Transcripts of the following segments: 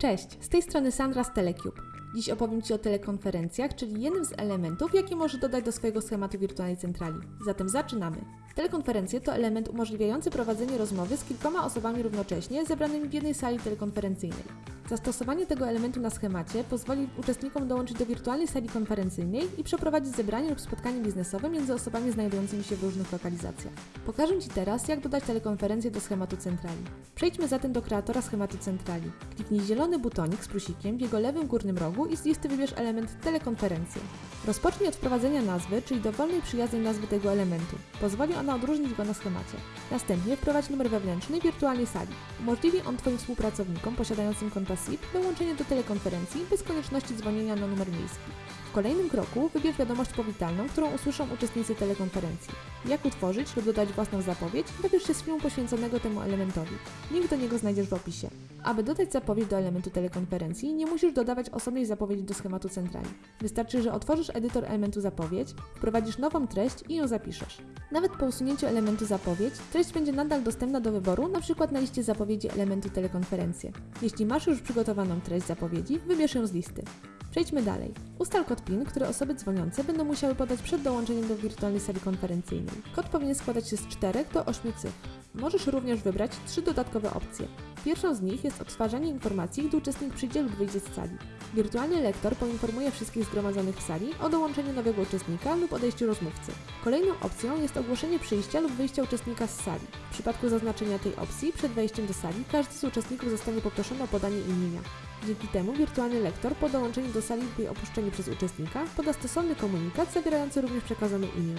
Cześć, z tej strony Sandra z Telecube. Dziś opowiem Ci o telekonferencjach, czyli jednym z elementów, jakie możesz dodać do swojego schematu wirtualnej centrali. Zatem zaczynamy. Telekonferencje to element umożliwiający prowadzenie rozmowy z kilkoma osobami równocześnie zebranymi w jednej sali telekonferencyjnej. Zastosowanie tego elementu na schemacie pozwoli uczestnikom dołączyć do wirtualnej sali konferencyjnej i przeprowadzić zebranie lub spotkanie biznesowe między osobami znajdującymi się w różnych lokalizacjach. Pokażę Ci teraz, jak dodać telekonferencję do schematu centrali. Przejdźmy zatem do kreatora schematu centrali. Kliknij zielony butonik z plusikiem w jego lewym górnym rogu i z listy wybierz element telekonferencje. Rozpocznij od wprowadzenia nazwy, czyli dowolnej przyjaznej nazwy tego elementu. Pozwoli ona odróżnić go na schemacie. Następnie wprowadź numer wewnętrzny wirtualnej sali. Umożliwi on Twoim współpracownikom posiadającym konta SIP dołączenie do telekonferencji bez konieczności dzwonienia na numer miejski. W kolejnym kroku wybierz wiadomość powitalną, którą usłyszą uczestnicy telekonferencji. Jak utworzyć lub dodać własną zapowiedź, wybierz się z filmu poświęconego temu elementowi. Link do niego znajdziesz w opisie. Aby dodać zapowiedź do elementu telekonferencji, nie musisz dodawać osobnej zapowiedzi do schematu centrali. Wystarczy, że otworzysz edytor elementu zapowiedź, wprowadzisz nową treść i ją zapiszesz. Nawet po usunięciu elementu zapowiedź, treść będzie nadal dostępna do wyboru, np. na liście zapowiedzi elementu telekonferencje. Jeśli masz już przygotowaną treść zapowiedzi, wybierz ją z listy. Przejdźmy dalej. Ustal kod PIN, który osoby dzwoniące będą musiały podać przed dołączeniem do wirtualnej sali konferencyjnej. Kod powinien składać się z 4 do 8 cyfr. Możesz również wybrać trzy dodatkowe opcje. Pierwszą z nich jest odtwarzanie informacji, gdy uczestnik przyjdzie lub wyjdzie z sali. Wirtualny lektor poinformuje wszystkich zgromadzonych w sali o dołączeniu nowego uczestnika lub odejściu rozmówcy. Kolejną opcją jest ogłoszenie przyjścia lub wyjścia uczestnika z sali. W przypadku zaznaczenia tej opcji przed wejściem do sali każdy z uczestników zostanie poproszony o podanie imienia. Dzięki temu wirtualny lektor po dołączeniu do sali lub jej opuszczeniu przez uczestnika poda stosowny komunikat zawierający również przekazane imię.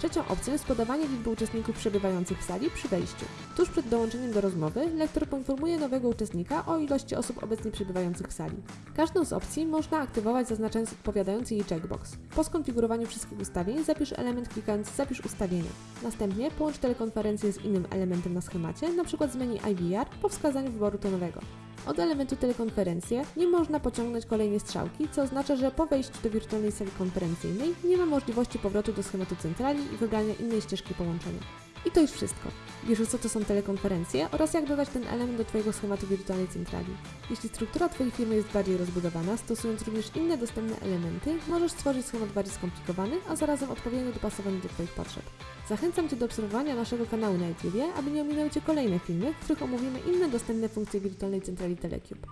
Trzecią opcją jest podawanie liczby uczestników przebywających w sali przy wejściu. Tuż przed dołączeniem do rozmowy lektor poinformuje nowego uczestnika o ilości osób obecnie przebywających w sali. Każdą z opcji można aktywować zaznaczając odpowiadający jej checkbox. Po skonfigurowaniu wszystkich ustawień zapisz element klikając Zapisz ustawienia. Następnie połącz telekonferencję z innym elementem na schemacie, np. z menu IVR po wskazaniu wyboru tonowego. Od elementu telekonferencji nie można pociągnąć kolejnej strzałki, co oznacza, że po wejściu do wirtualnej sali konferencyjnej nie ma możliwości powrotu do schematu centrali i wybrania innej ścieżki połączenia. I to już wszystko. Wiesz, co to są telekonferencje oraz jak dodać ten element do Twojego schematu wirtualnej centrali. Jeśli struktura Twojej firmy jest bardziej rozbudowana, stosując również inne dostępne elementy, możesz stworzyć schemat bardziej skomplikowany, a zarazem odpowiednio dopasowany do Twoich potrzeb. Zachęcam Cię do obserwowania naszego kanału na YouTube, aby nie ominęły Cię kolejne filmy, w których omówimy inne dostępne funkcje wirtualnej centrali Telecube.